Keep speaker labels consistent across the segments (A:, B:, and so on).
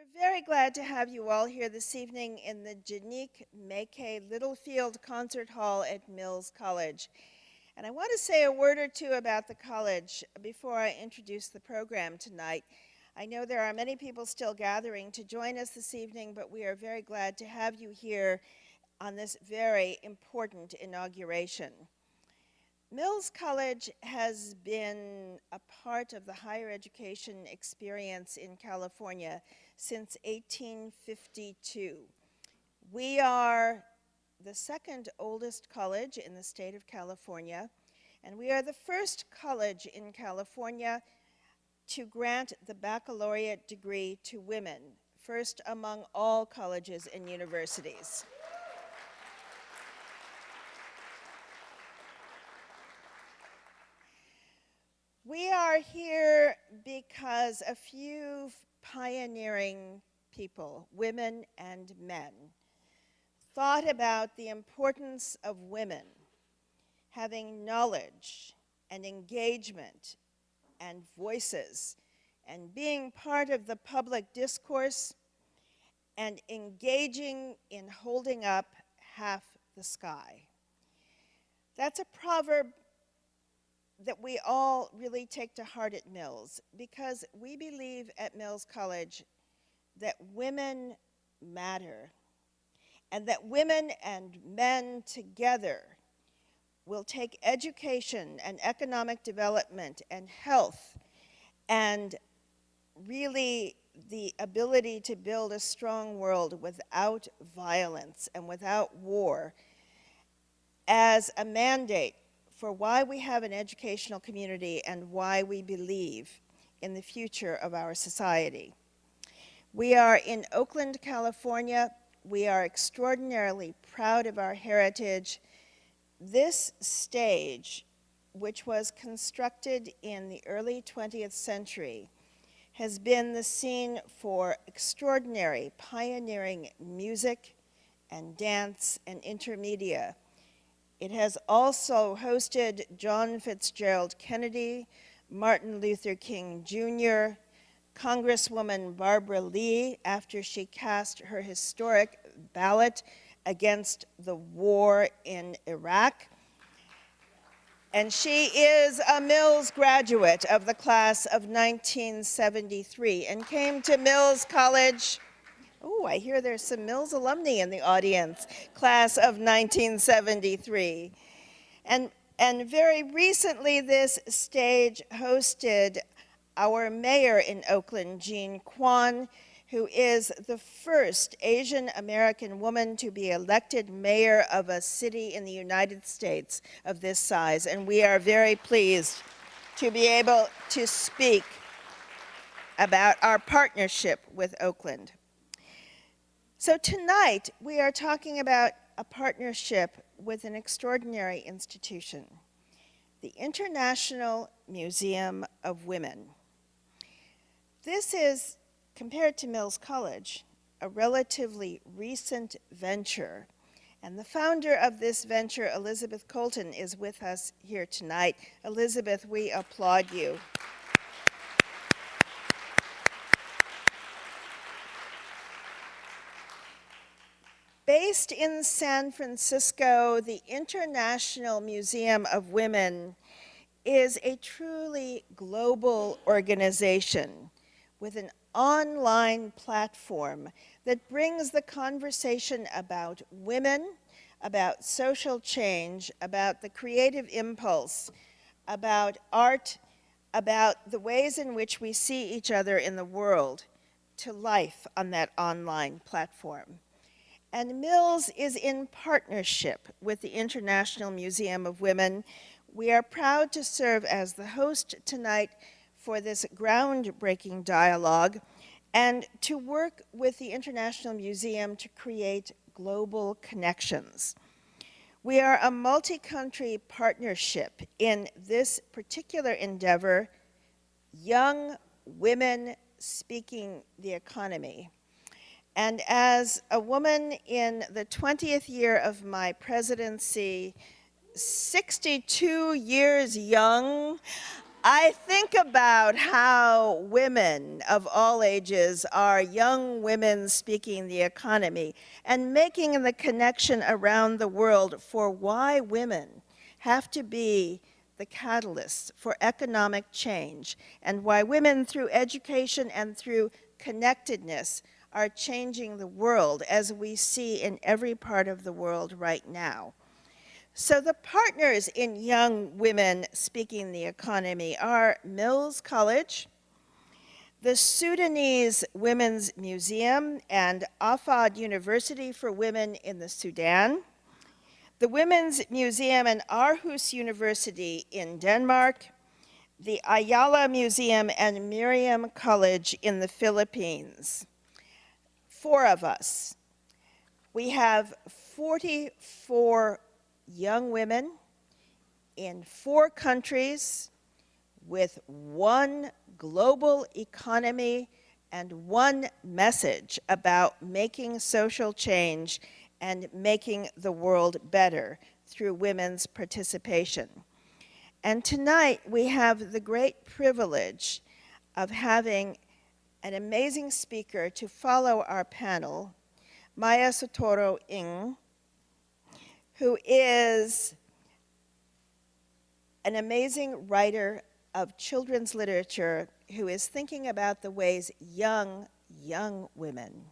A: We're very glad to have you all here this evening in the Jeannik Méquet Littlefield Concert Hall at Mills College. And I want to say a word or two about the college before I introduce the program tonight. I know there are many people still gathering to join us this evening, but we are very glad to have you here on this very important inauguration. Mills College has been a part of the higher education experience in California since 1852. We are the second oldest college in the state of California, and we are the first college in California to grant the baccalaureate degree to women, first among all colleges and universities. We are here because a few pioneering people, women and men, thought about the importance of women having knowledge and engagement and voices and being part of the public discourse and engaging in holding up half the sky. That's a proverb that we all really take to heart at Mills because we believe at Mills College that women matter and that women and men together will take education and economic development and health and really the ability to build a strong world without violence and without war as a mandate for why we have an educational community and why we believe in the future of our society. We are in Oakland, California. We are extraordinarily proud of our heritage. This stage, which was constructed in the early 20th century, has been the scene for extraordinary pioneering music and dance and intermedia it has also hosted John Fitzgerald Kennedy, Martin Luther King Jr., Congresswoman Barbara Lee after she cast her historic ballot against the war in Iraq. And she is a Mills graduate of the class of 1973 and came to Mills College Oh, I hear there's some Mills alumni in the audience, class of 1973. And, and very recently, this stage hosted our mayor in Oakland, Jean Quan, who is the first Asian American woman to be elected mayor of a city in the United States of this size. And we are very pleased to be able to speak about our partnership with Oakland. So tonight, we are talking about a partnership with an extraordinary institution, the International Museum of Women. This is, compared to Mills College, a relatively recent venture. And the founder of this venture, Elizabeth Colton, is with us here tonight. Elizabeth, we applaud you. Based in San Francisco, the International Museum of Women is a truly global organization with an online platform that brings the conversation about women, about social change, about the creative impulse, about art, about the ways in which we see each other in the world to life on that online platform. And Mills is in partnership with the International Museum of Women. We are proud to serve as the host tonight for this groundbreaking dialogue and to work with the International Museum to create global connections. We are a multi-country partnership in this particular endeavor, Young Women Speaking the Economy. And as a woman in the 20th year of my presidency, 62 years young, I think about how women of all ages are young women speaking the economy and making the connection around the world for why women have to be the catalysts for economic change and why women through education and through connectedness are changing the world as we see in every part of the world right now. So the partners in Young Women Speaking the Economy are Mills College, the Sudanese Women's Museum and Ahfad University for Women in the Sudan, the Women's Museum and Aarhus University in Denmark, the Ayala Museum and Miriam College in the Philippines. Four of us. We have 44 young women in four countries with one global economy and one message about making social change and making the world better through women's participation. And tonight we have the great privilege of having an amazing speaker to follow our panel, Maya Soetoro Ng, who is an amazing writer of children's literature who is thinking about the ways young, young women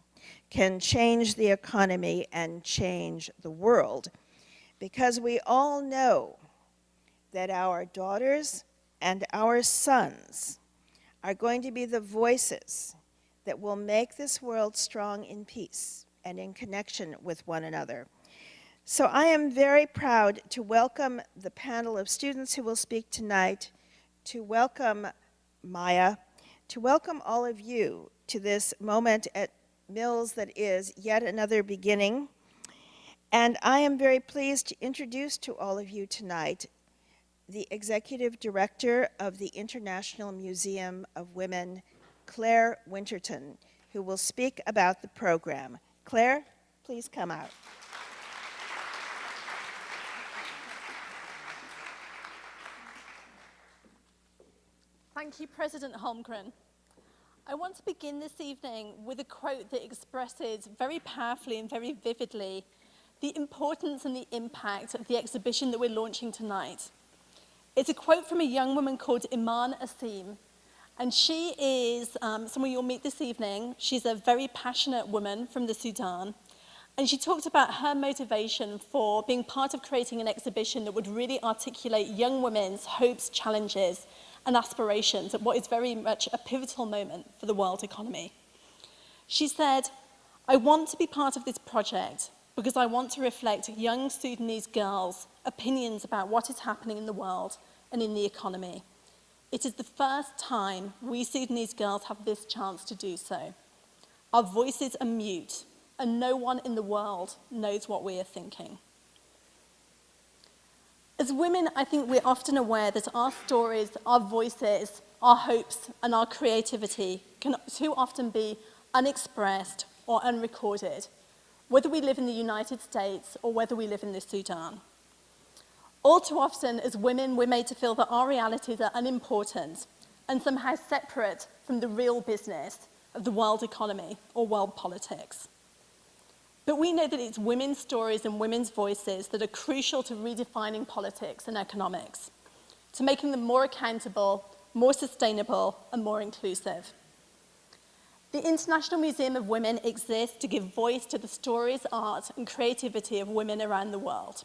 A: can change the economy and change the world. Because we all know that our daughters and our sons are going to be the voices that will make this world strong in peace and in connection with one another. So I am very proud to welcome the panel of students who will speak tonight, to welcome Maya, to welcome all of you to this moment at Mills that is yet another beginning. And I am very pleased to introduce to all of you tonight the Executive Director of the International Museum of Women, Claire Winterton, who will speak about the program. Claire, please come out.
B: Thank you, President Holmgren. I want to begin this evening with a quote that expresses very powerfully and very vividly the importance and the impact of the exhibition that we're launching tonight. It's a quote from a young woman called Iman Asim. And she is um, someone you'll meet this evening. She's a very passionate woman from the Sudan. And she talked about her motivation for being part of creating an exhibition that would really articulate young women's hopes, challenges, and aspirations at what is very much a pivotal moment for the world economy. She said, I want to be part of this project because I want to reflect young Sudanese girls' opinions about what is happening in the world and in the economy. It is the first time we Sudanese girls have this chance to do so. Our voices are mute, and no one in the world knows what we are thinking. As women, I think we're often aware that our stories, our voices, our hopes, and our creativity can too often be unexpressed or unrecorded, whether we live in the United States or whether we live in the Sudan. All too often, as women, we're made to feel that our realities are unimportant and somehow separate from the real business of the world economy or world politics. But we know that it's women's stories and women's voices that are crucial to redefining politics and economics, to making them more accountable, more sustainable, and more inclusive. The International Museum of Women exists to give voice to the stories, art, and creativity of women around the world.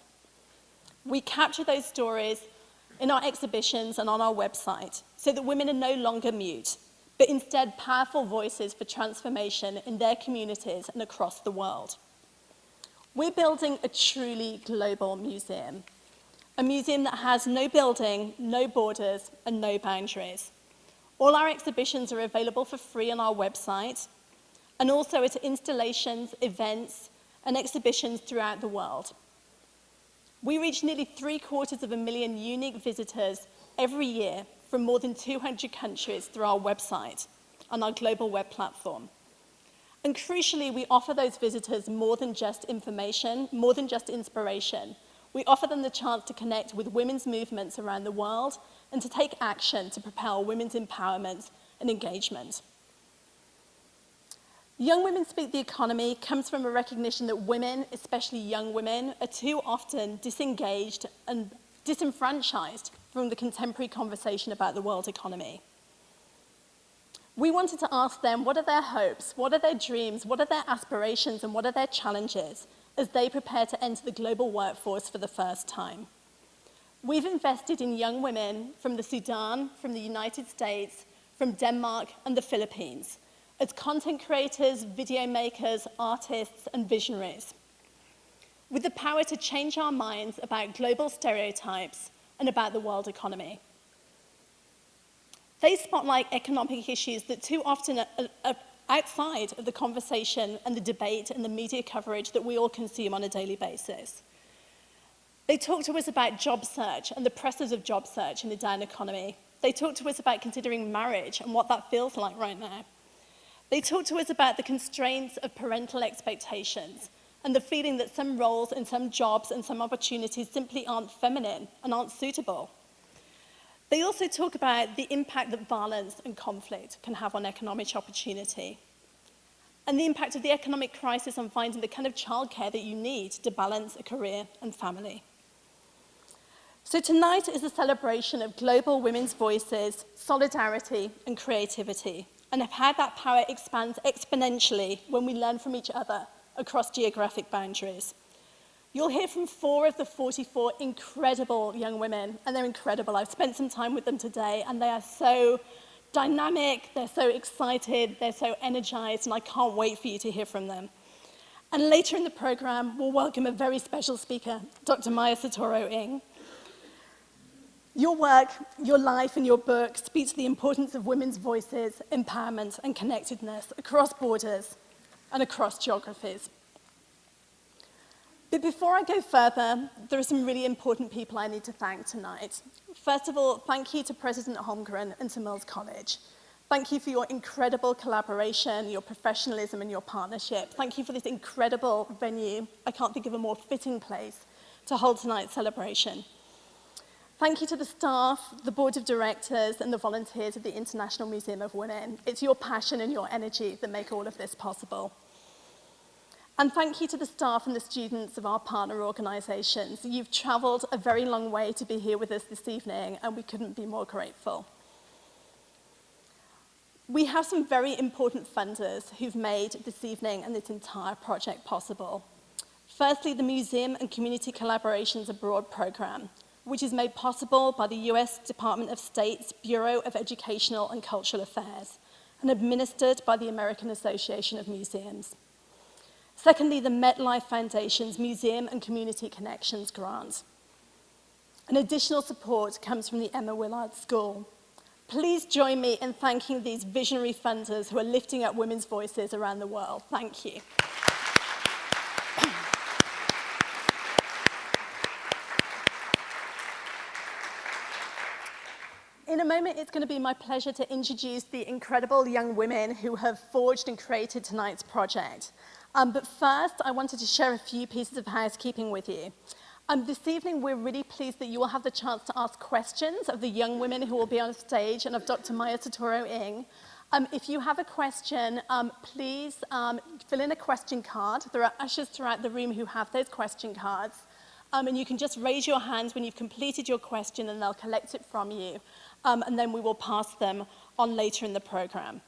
B: We capture those stories in our exhibitions and on our website so that women are no longer mute, but instead powerful voices for transformation in their communities and across the world. We're building a truly global museum, a museum that has no building, no borders, and no boundaries. All our exhibitions are available for free on our website, and also at installations, events, and exhibitions throughout the world. We reach nearly three quarters of a million unique visitors every year from more than 200 countries through our website on our global web platform. And crucially, we offer those visitors more than just information, more than just inspiration. we offer them the chance to connect with women's movements around the world and to take action to propel women's empowerment and engagement. Young Women Speak the Economy comes from a recognition that women, especially young women, are too often disengaged and disenfranchised from the contemporary conversation about the world economy. We wanted to ask them what are their hopes, what are their dreams, what are their aspirations, and what are their challenges as they prepare to enter the global workforce for the first time. We've invested in young women from the Sudan, from the United States, from Denmark, and the Philippines as content creators, video makers, artists, and visionaries. With the power to change our minds about global stereotypes and about the world economy. They spotlight economic issues that too often are, are outside of the conversation and the debate and the media coverage that we all consume on a daily basis. They talked to us about job search and the pressures of job search in the down economy. They talked to us about considering marriage and what that feels like right now. They talked to us about the constraints of parental expectations and the feeling that some roles and some jobs and some opportunities simply aren't feminine and aren't suitable. They also talk about the impact that violence and conflict can have on economic opportunity and the impact of the economic crisis on finding the kind of childcare that you need to balance a career and family. So tonight is a celebration of global women's voices, solidarity and creativity, and of how that power expands exponentially when we learn from each other across geographic boundaries. You'll hear from four of the 44 incredible young women, and they're incredible. I've spent some time with them today, and they are so dynamic, they're so excited, they're so energized, and I can't wait for you to hear from them. And later in the program, we'll welcome a very special speaker, Dr. Maya Satoro Ing. Your work, your life, and your book speak to the importance of women's voices, empowerment, and connectedness across borders and across geographies. But before I go further, there are some really important people I need to thank tonight. First of all, thank you to President Holmgren and to Mills College. Thank you for your incredible collaboration, your professionalism and your partnership. Thank you for this incredible venue. I can't think of a more fitting place to hold tonight's celebration. Thank you to the staff, the board of directors and the volunteers of the International Museum of Women. It's your passion and your energy that make all of this possible. And thank you to the staff and the students of our partner organisations. You've travelled a very long way to be here with us this evening, and we couldn't be more grateful. We have some very important funders who've made this evening and this entire project possible. Firstly, the Museum and Community Collaborations Abroad programme, which is made possible by the US Department of State's Bureau of Educational and Cultural Affairs and administered by the American Association of Museums. Secondly, the MetLife Foundation's Museum and Community Connections grant. An additional support comes from the Emma Willard School. Please join me in thanking these visionary funders who are lifting up women's voices around the world. Thank you. A moment, it's going to be my pleasure to introduce the incredible young women who have forged and created tonight's project. Um, but first, I wanted to share a few pieces of housekeeping with you. Um, this evening, we're really pleased that you will have the chance to ask questions of the young women who will be on stage and of Dr. Maya Soetoro Ng. Um, if you have a question, um, please um, fill in a question card. There are ushers throughout the room who have those question cards. Um, and you can just raise your hands when you've completed your question and they'll collect it from you. Um, and then we will pass them on later in the program.